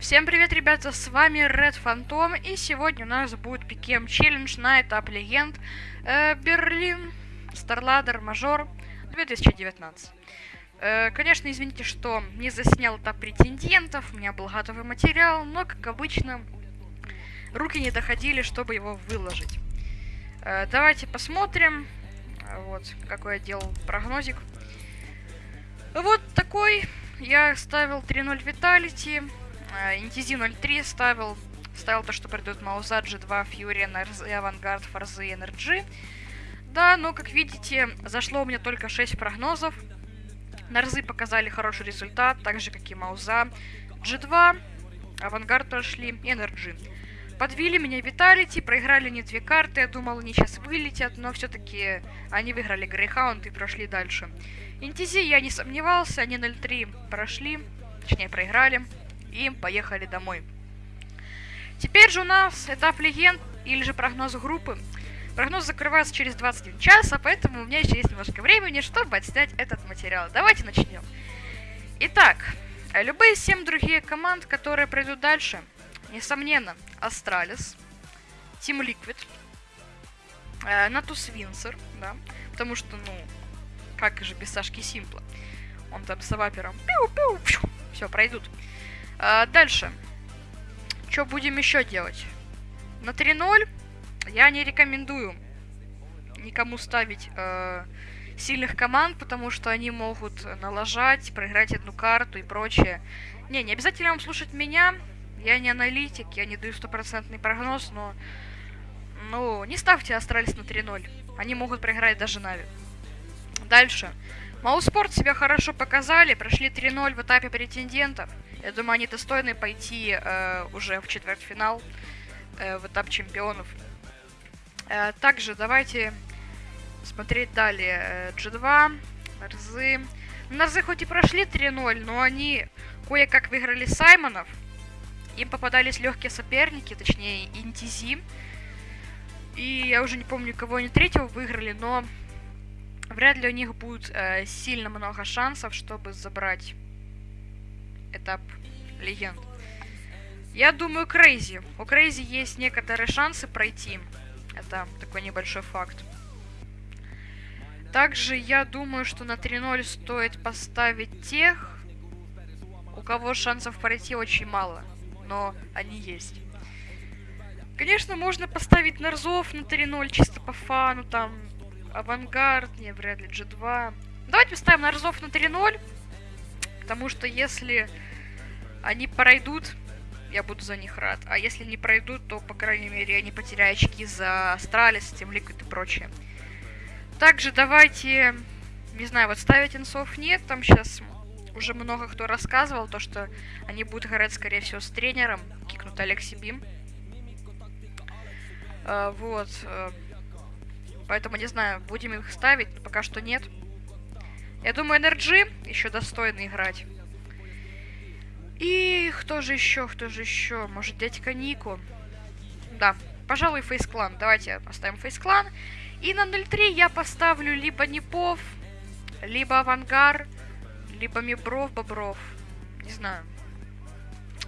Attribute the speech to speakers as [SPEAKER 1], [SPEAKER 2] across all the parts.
[SPEAKER 1] Всем привет, ребята, с вами Red Phantom, и сегодня у нас будет пикем челлендж на этап легенд э, Берлин Старладер Мажор 2019. Э, конечно, извините, что не заснял этап претендентов, у меня был готовый материал, но, как обычно, руки не доходили, чтобы его выложить. Э, давайте посмотрим, вот, какой я делал прогнозик. Вот такой, я ставил 3-0 Виталити, Интизи 03 ставил, ставил то, что придут Мауза, G2, Фьюри, NRZ, Авангард, Форзы и NRG. Да, но, как видите, зашло у меня только 6 прогнозов. Нарзы показали хороший результат, так же, как и Мауза. G2, Авангард прошли и NRG. Подвели меня Виталити, проиграли не две карты, я думал, они сейчас вылетят, но все-таки они выиграли Grayhound и прошли дальше. INTZ я не сомневался, они 0-3 прошли, точнее проиграли и поехали домой. Теперь же у нас этап легенд или же прогноз группы. Прогноз закрывается через 21 час, а поэтому у меня еще есть немножко времени, чтобы отснять этот материал. Давайте начнем. Итак, любые 7 другие команд, которые пройдут дальше, несомненно, Astralis, Team Liquid, э, Натус Винсер, да, потому что, ну, как же без Сашки Симпла. Он там с авапером пиу-пиу, все, пройдут. А, дальше. Что будем еще делать? На 3-0 я не рекомендую никому ставить э, сильных команд, потому что они могут налажать, проиграть одну карту и прочее. Не, не обязательно вам слушать меня. Я не аналитик, я не даю стопроцентный прогноз, но... Ну, не ставьте Astralis на 3-0. Они могут проиграть даже NAVI. Дальше. Mousesports себя хорошо показали, прошли 3-0 в этапе претендентов. Я думаю, они достойны пойти э, уже в четвертьфинал, э, в этап чемпионов. Э, также давайте смотреть далее. Э, G2, Нарзы. Нарзы хоть и прошли 3-0, но они кое-как выиграли Syman ов. Им попадались легкие соперники, точнее INTZ. И я уже не помню, кого они третьего выиграли, но вряд ли у них будет э, сильно много шансов, чтобы забрать этап легенд. Я думаю, CR4ZY. У CR4ZY есть некоторые шансы пройти. Это такой небольшой факт. Также я думаю, что на 3-0 стоит поставить тех, у кого шансов пройти очень мало. Но они есть. Конечно, можно поставить Нарзов на 3-0 чисто по фану, там, AVANGAR, не, вряд ли, G2. Давайте поставим Нарзов на 3-0, потому что если они пройдут, я буду за них рад. А если не пройдут, то, по крайней мере, они потеряют очки за Astralis, Team Liquid и прочее. Также давайте, не знаю, вот ставить инсов нет, там сейчас уже много кто рассказывал, то, что они будут играть, скорее всего, с тренером, кикнут Алекси Бим. А, вот. Поэтому, не знаю, будем их ставить, но пока что нет. Я думаю, NRG еще достойно играть. И кто же еще, кто же еще? Может, дядька Нику? Да, пожалуй, фейс-клан. Давайте оставим фейс-клан. И на 0.3 я поставлю либо Непов, либо Авангар, либо Мибров, Бобров. Не знаю.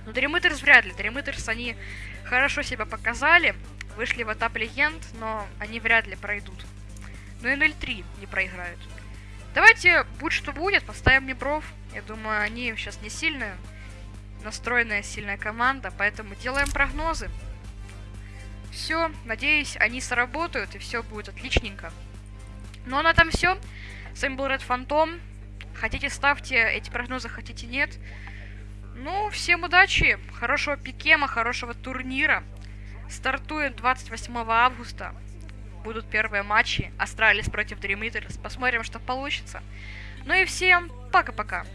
[SPEAKER 1] Но Дремытерс вряд ли. Дремытерс, они хорошо себя показали. Вышли в этап легенд, но они вряд ли пройдут. Ну и 0.3 не проиграют. Давайте, будь что будет, поставим Мибров. Я думаю, они сейчас не сильные настроенная сильная команда, поэтому делаем прогнозы. Все, надеюсь, они сработают и все будет отличненько. Ну а на этом все. С вами был Red Phantom. Хотите ставьте эти прогнозы, хотите нет. Ну, всем удачи, хорошего pick'em а, хорошего турнира. Стартует 28 августа. Будут первые матчи. Astralis против Eaters. Посмотрим, что получится. Ну и всем пока-пока.